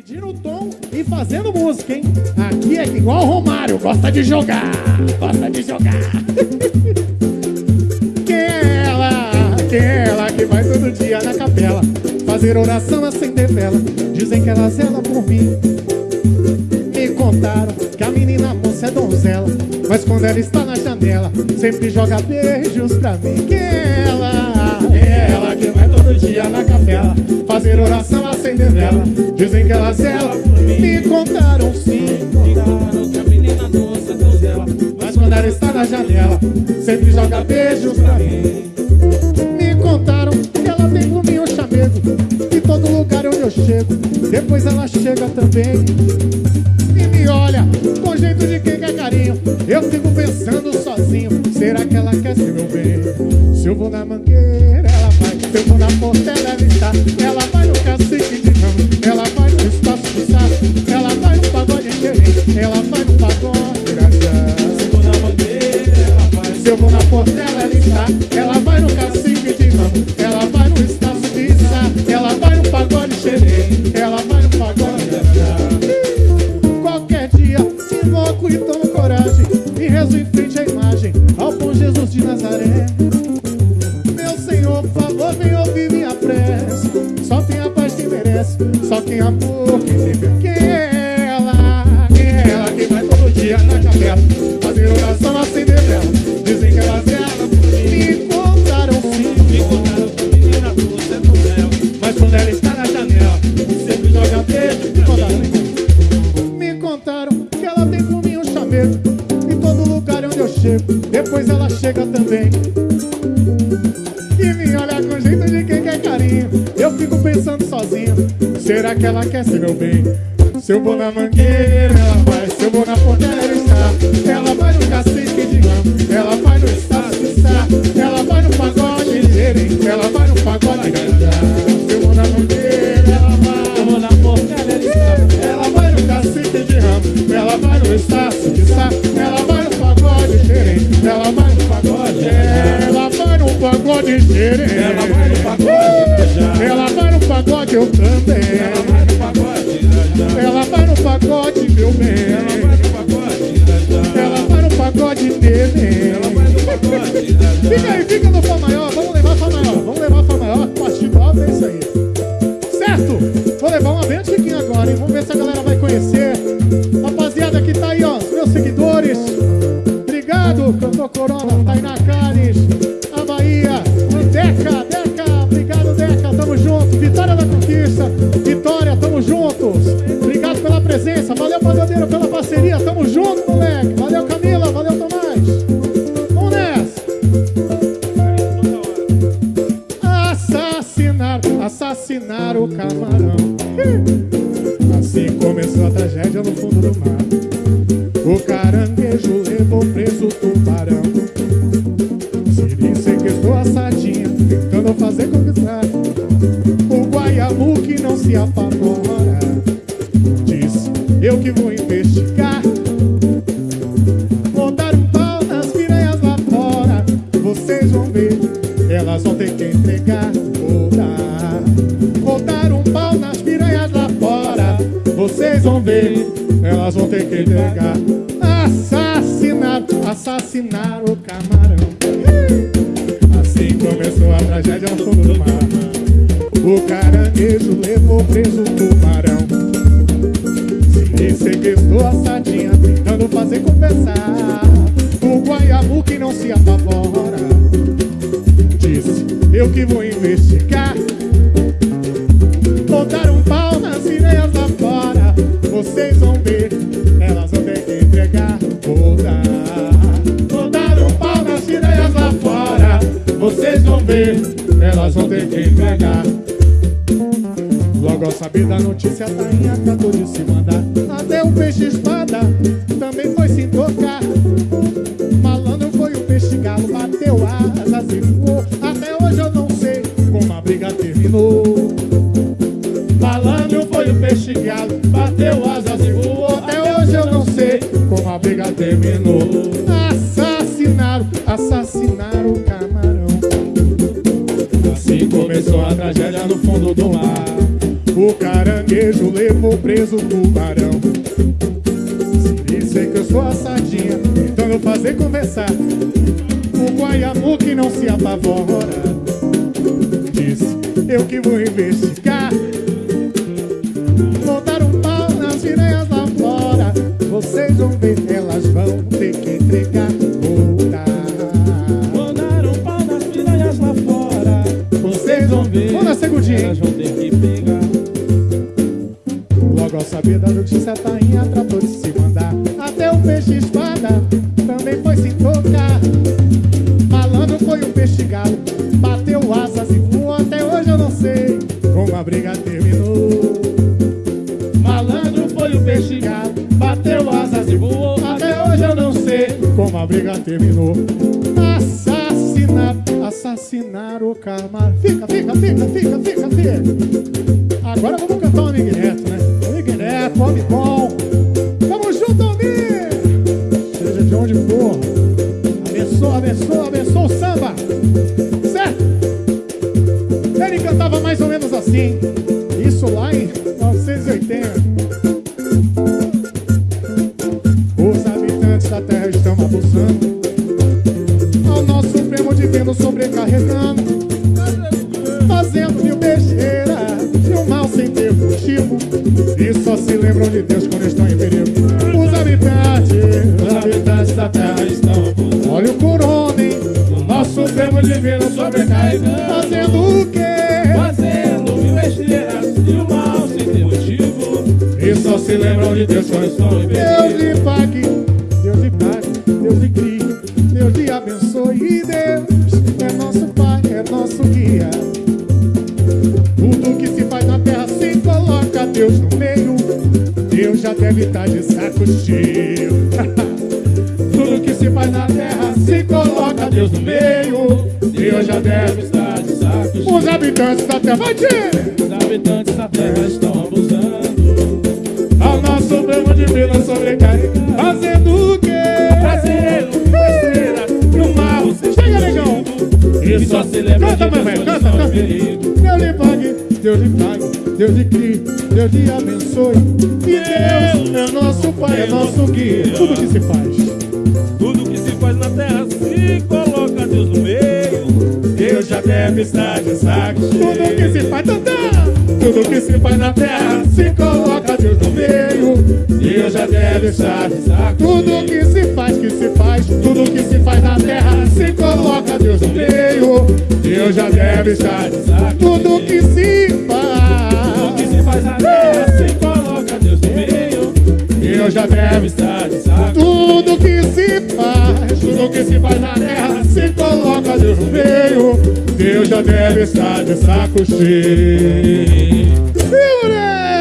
Dividindo o tom e fazendo música, hein? Aqui é igual o Romário, gosta de jogar, gosta de jogar. Quem é ela? Quem é ela que vai todo dia na capela fazer oração, acender vela? Dizem que ela zela por mim. Me contaram que a menina moça é donzela, mas quando ela está na janela, sempre joga beijos pra mim. Quem é ela? É ela que vai todo dia na capela fazer oração, acender vela. Dizem que ela zela, me contaram sim. Contaram que a menina doce donzela Mas quando ela está na janela, sempre joga beijos pra mim. Me contaram que ela tem comigo chamego em todo lugar onde eu chego. Depois ela chega também e me olha com jeito de quem quer carinho. Eu fico pensando sozinho: será que ela quer ser meu bem? Se eu vou na mangueira, ela vai. Se eu vou na portela, ela está. Ela vai no cacique de ramo. Ela vai no espaço de sapo. Ela vai no pagode querer. Ela vai no pagode rajá. Se for na bandeira, ela vai Se eu vou na portela, ela está. Ela vai no cacique de ramo. Ela vai no espaço de sapo. Ela vai no pagode xerê. Ela vai no pagode rajá. Qualquer dia invoco e tomo coragem e rezo em frente à imagem chego. Depois ela chega também e me olha com jeito de quem quer carinho. Eu fico pensando sozinho: será que ela quer ser meu bem? Se eu vou na mangueira, ela vai. Se eu vou na porteira, está. Ela vai no pagode, ela vai no pagode xerém, Ela vai no pagode. Ela vai no pagode eu também, Ela vai no pagode ela vai no pagode meu bem, Ela vai no pagode ela vai no pagode dele. Corona, Tainá Canes, a Bahia, o Deca, Deca, obrigado, Deca, tamo junto. Vitória da Conquista, Vitória, tamo juntos. Obrigado pela presença, valeu, Pagodeiro, pela parceria, tamo junto, moleque. Valeu, Camila, valeu, Tomás. Vamos nessa. Assassinar, assassinar o camarão. Siri sequestrou a sardinha, tentando fazer conquistar. O guaiamu que não se apavora. Disse, eu que vou investigar. Vou dar um pau nas piranhas lá fora. Vocês vão ver, elas vão ter que entregar. Vou dar, vou dar um pau nas piranhas lá fora. Vocês vão ver, elas vão ter que entregar. Assassinar, assassinar tragédia no fundo do mar. O caranguejo levou preso o tubarão. Se sequestrou a sardinha, tentando fazer conversar. O guaiabu que não se apavora. Disse, eu que vou investigar. Dar um pau nas sereias lá fora. Vocês vão ver, elas vão ter que entregar. Vou dar um pau nas sereias lá. Vocês vão ver, elas vão ter que entregar. Logo ao saber da notícia, a tainha tratou de se mandar. Até o peixe espada também foi se tocar. Malandro foi o peixe galo, bateu asas e voou. Até hoje eu não sei como a briga terminou. Malandro foi o peixe galo, bateu asas e voou. Até hoje eu não sei como a briga terminou. Camarão. Assim começou a tragédia no fundo do mar. O caranguejo levou preso o tubarão. Se disser que eu sou a sardinha, eu fazer conversar. O guaiamu que não se apavora. Disse, eu que vou investigar. Vou dar um pau nas piranhas lá fora. Vocês vão ver, elas vão ter que entregar. Elas vão ter que pegar. Logo ao saber da notícia, tainha tratou de se mandar. Até o peixe espada também foi se tocar. Malandro foi o peixe galo, bateu asas e voou. Até hoje eu não sei como a briga terminou. Malandro foi o peixe Galo, bateu asas e voou. até hoje eu não sei como a briga terminou. Assassinar, assassinar o karma. Fica, fica, fica, fica, fica, fica. Agora vamos cantar o Amigo E só se lembram de Deus quando estão em perigo Os habitantes, Os habitantes da terra estão abusando. olha o corona, O nosso Supremo Divino sobrecarregando. Fazendo o quê? Fazendo mil besteiras e o mal sem ter motivo. E só se lembram de Deus quando estão em perigo Deus lhe pague, Deus lhe pague, Deus lhe crie, Deus lhe abençoe e Deus é nosso Pai, é nosso guia. Deus no meio. Deus já deve estar de saco cheio. Tudo que se faz na terra se coloca Deus no meio. Deus já deve estar. de saco Os cheio. habitantes da terra, vai dizer! Os habitantes da terra estão abusando. Ao nosso Supremo Divino sobrecarregado. Fazendo o quê? Fazendo besteira e o mal Chega, negão! E só se lembra Canta, de mamãe, canta, canta. perigo. Deus lhe pague, Deus lhe pague, Deus lhe crie, Deus lhe abençoe. E Deus é nosso Pai, é nosso guia. Tudo que se faz. Tudo que se faz na terra se coloca Deus no meio. Deus já deve estar de saco Tudo que se faz, tantã. Tudo que se faz na terra se coloca Deus no meio. Deus já deve estar de saco Tudo que se faz, que se faz, tudo que se faz na terra se coloca Deus no meio. Deus já deve estar. de saco Tudo que se faz, faz na terra se coloca Deus no meio. Deus já Deve estar de saco Tudo que se faz, tudo que se faz na terra se coloca Deus no meio. Deus já deve estar de saco cheio. moleque!